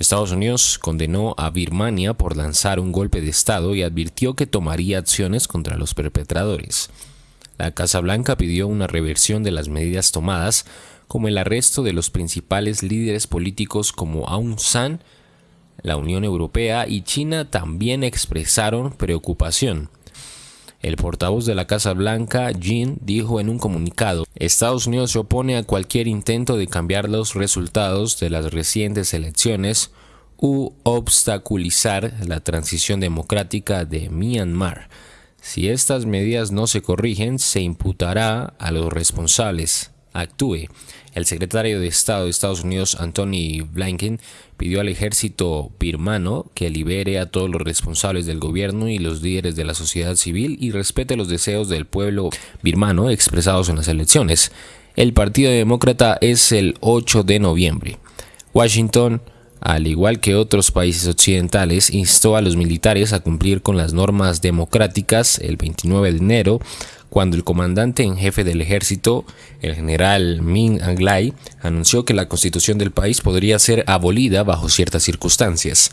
Estados Unidos condenó a Birmania por lanzar un golpe de Estado y advirtió que tomaría acciones contra los perpetradores. La Casa Blanca pidió una reversión de las medidas tomadas, como el arresto de los principales líderes políticos como Aung San, la Unión Europea y China también expresaron preocupación. El portavoz de la Casa Blanca, Jean, dijo en un comunicado, Estados Unidos se opone a cualquier intento de cambiar los resultados de las recientes elecciones u obstaculizar la transición democrática de Myanmar. Si estas medidas no se corrigen, se imputará a los responsables. Actúe. El secretario de Estado de Estados Unidos, Anthony Blinken, pidió al ejército birmano que libere a todos los responsables del gobierno y los líderes de la sociedad civil y respete los deseos del pueblo birmano expresados en las elecciones. El Partido Demócrata es el 8 de noviembre. Washington, al igual que otros países occidentales, instó a los militares a cumplir con las normas democráticas el 29 de enero cuando el comandante en jefe del ejército, el general Min Anglai, anunció que la constitución del país podría ser abolida bajo ciertas circunstancias.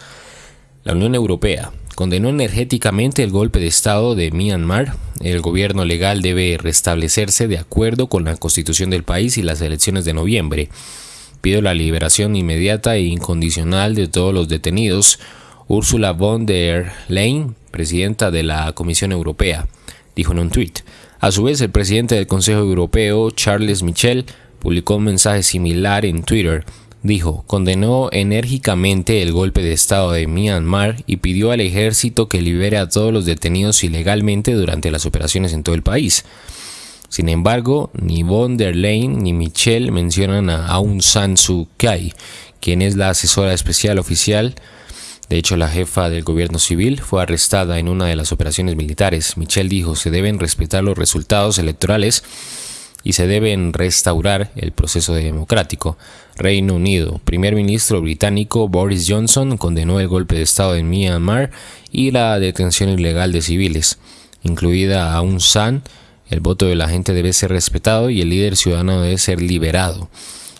La Unión Europea condenó energéticamente el golpe de Estado de Myanmar. El gobierno legal debe restablecerse de acuerdo con la constitución del país y las elecciones de noviembre. Pido la liberación inmediata e incondicional de todos los detenidos. Ursula von der Leyen, presidenta de la Comisión Europea, dijo en un tuit. A su vez, el presidente del Consejo Europeo, Charles Michel, publicó un mensaje similar en Twitter. Dijo, condenó enérgicamente el golpe de Estado de Myanmar y pidió al ejército que libere a todos los detenidos ilegalmente durante las operaciones en todo el país. Sin embargo, ni von der Leyen ni Michel mencionan a Aung San Suu Kyi, quien es la asesora especial oficial de hecho, la jefa del gobierno civil fue arrestada en una de las operaciones militares. Michelle dijo, se deben respetar los resultados electorales y se deben restaurar el proceso democrático. Reino Unido. Primer ministro británico Boris Johnson condenó el golpe de Estado en Myanmar y la detención ilegal de civiles, incluida a Aung San. El voto de la gente debe ser respetado y el líder ciudadano debe ser liberado.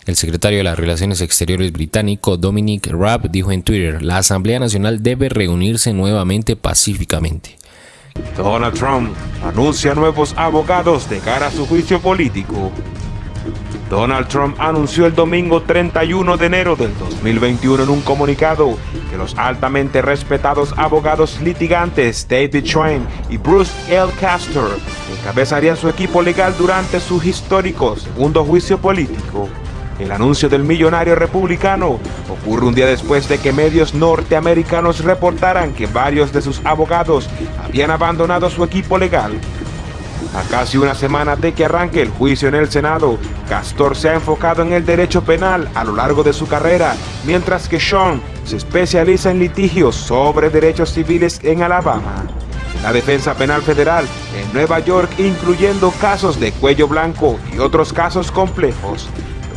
El secretario de las Relaciones Exteriores británico Dominic Raab dijo en Twitter, la Asamblea Nacional debe reunirse nuevamente pacíficamente. Donald Trump anuncia nuevos abogados de cara a su juicio político. Donald Trump anunció el domingo 31 de enero del 2021 en un comunicado que los altamente respetados abogados litigantes David Schwein y Bruce L. Castor encabezarían su equipo legal durante su histórico segundo juicio político. El anuncio del millonario republicano ocurre un día después de que medios norteamericanos reportaran que varios de sus abogados habían abandonado su equipo legal. A casi una semana de que arranque el juicio en el Senado, Castor se ha enfocado en el derecho penal a lo largo de su carrera, mientras que Sean se especializa en litigios sobre derechos civiles en Alabama. La defensa penal federal en Nueva York, incluyendo casos de cuello blanco y otros casos complejos,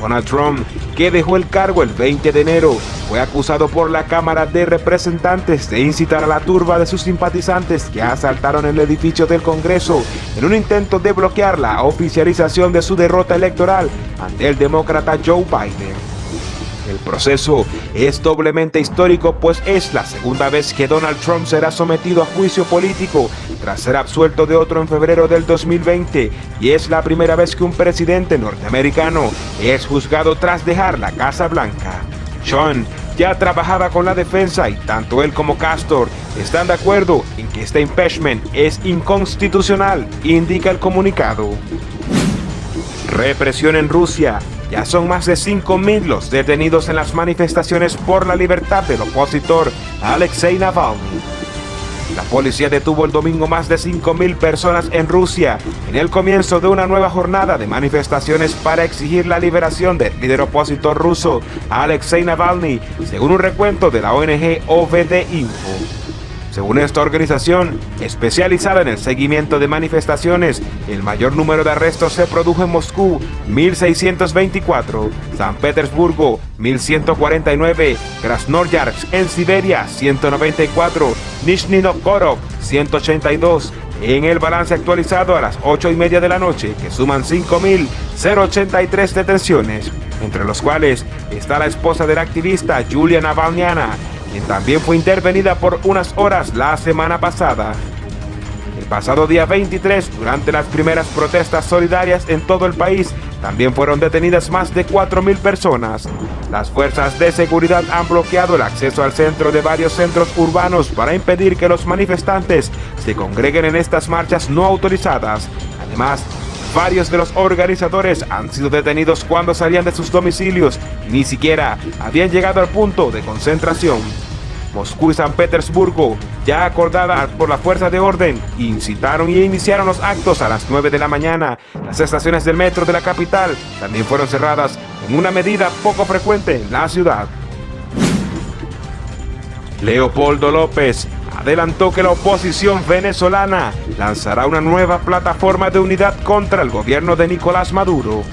Donald Trump, que dejó el cargo el 20 de enero, fue acusado por la Cámara de Representantes de incitar a la turba de sus simpatizantes que asaltaron el edificio del Congreso en un intento de bloquear la oficialización de su derrota electoral ante el demócrata Joe Biden. El proceso es doblemente histórico pues es la segunda vez que Donald Trump será sometido a juicio político tras ser absuelto de otro en febrero del 2020 y es la primera vez que un presidente norteamericano es juzgado tras dejar la Casa Blanca. Sean ya trabajaba con la defensa y tanto él como Castor están de acuerdo en que este impeachment es inconstitucional, indica el comunicado. Represión en Rusia ya son más de 5.000 los detenidos en las manifestaciones por la libertad del opositor Alexei Navalny. La policía detuvo el domingo más de 5.000 personas en Rusia en el comienzo de una nueva jornada de manifestaciones para exigir la liberación del líder opositor ruso Alexei Navalny, según un recuento de la ONG OVD Info. Según esta organización, especializada en el seguimiento de manifestaciones, el mayor número de arrestos se produjo en Moscú, 1624, San Petersburgo, 1149, Krasnoyarsk en Siberia, 194, Nizhny Novgorod, 182, en el balance actualizado a las 8 y media de la noche, que suman 5.083 detenciones, entre los cuales está la esposa del activista Julia Navalnyana, también fue intervenida por unas horas la semana pasada. El pasado día 23, durante las primeras protestas solidarias en todo el país, también fueron detenidas más de 4.000 personas. Las fuerzas de seguridad han bloqueado el acceso al centro de varios centros urbanos para impedir que los manifestantes se congreguen en estas marchas no autorizadas. Además, varios de los organizadores han sido detenidos cuando salían de sus domicilios ni siquiera habían llegado al punto de concentración. Moscú y San Petersburgo, ya acordada por la fuerza de orden, incitaron y iniciaron los actos a las 9 de la mañana. Las estaciones del metro de la capital también fueron cerradas en una medida poco frecuente en la ciudad. Leopoldo López adelantó que la oposición venezolana lanzará una nueva plataforma de unidad contra el gobierno de Nicolás Maduro.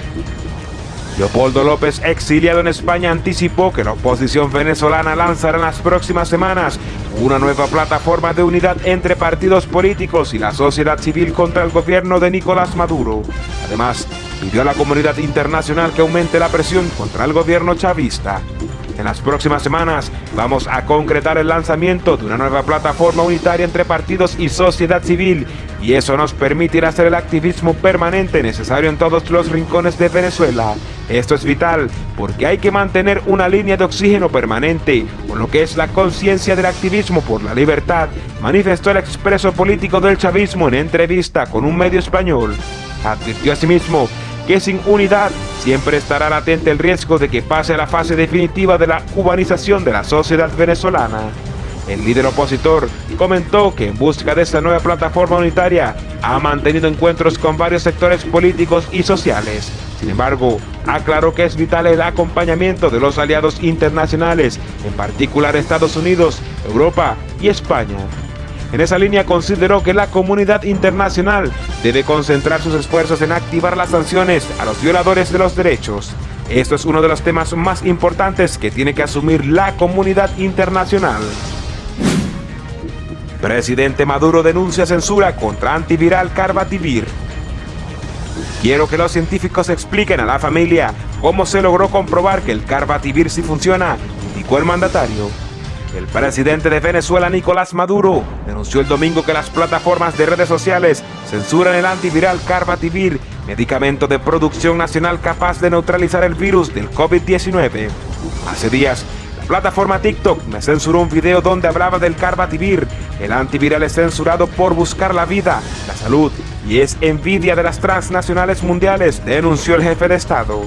Leopoldo López, exiliado en España, anticipó que la oposición venezolana lanzará en las próximas semanas una nueva plataforma de unidad entre partidos políticos y la sociedad civil contra el gobierno de Nicolás Maduro. Además, pidió a la comunidad internacional que aumente la presión contra el gobierno chavista. En las próximas semanas vamos a concretar el lanzamiento de una nueva plataforma unitaria entre partidos y sociedad civil y eso nos permitirá hacer el activismo permanente necesario en todos los rincones de Venezuela. Esto es vital porque hay que mantener una línea de oxígeno permanente con lo que es la conciencia del activismo por la libertad, manifestó el expreso político del chavismo en entrevista con un medio español. Advirtió asimismo que sin unidad siempre estará latente el riesgo de que pase a la fase definitiva de la cubanización de la sociedad venezolana. El líder opositor comentó que en busca de esta nueva plataforma unitaria ha mantenido encuentros con varios sectores políticos y sociales. Sin embargo, aclaró que es vital el acompañamiento de los aliados internacionales, en particular Estados Unidos, Europa y España. En esa línea consideró que la comunidad internacional debe concentrar sus esfuerzos en activar las sanciones a los violadores de los derechos. Esto es uno de los temas más importantes que tiene que asumir la comunidad internacional. Presidente Maduro denuncia censura contra antiviral Carbativir. Quiero que los científicos expliquen a la familia cómo se logró comprobar que el Carbativir sí funciona, indicó el mandatario. El presidente de Venezuela, Nicolás Maduro, denunció el domingo que las plataformas de redes sociales censuran el antiviral Carbativir, medicamento de producción nacional capaz de neutralizar el virus del COVID-19. Hace días, la plataforma TikTok me censuró un video donde hablaba del Carbativir. El antiviral es censurado por buscar la vida, la salud y es envidia de las transnacionales mundiales, denunció el jefe de Estado.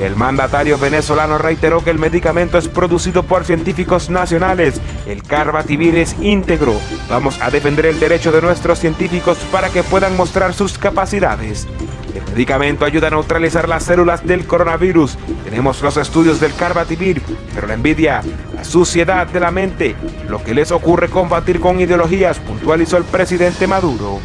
El mandatario venezolano reiteró que el medicamento es producido por científicos nacionales. El Carbativir es íntegro. Vamos a defender el derecho de nuestros científicos para que puedan mostrar sus capacidades. El medicamento ayuda a neutralizar las células del coronavirus. Tenemos los estudios del Carbativir, pero la envidia, la suciedad de la mente, lo que les ocurre combatir con ideologías, puntualizó el presidente Maduro.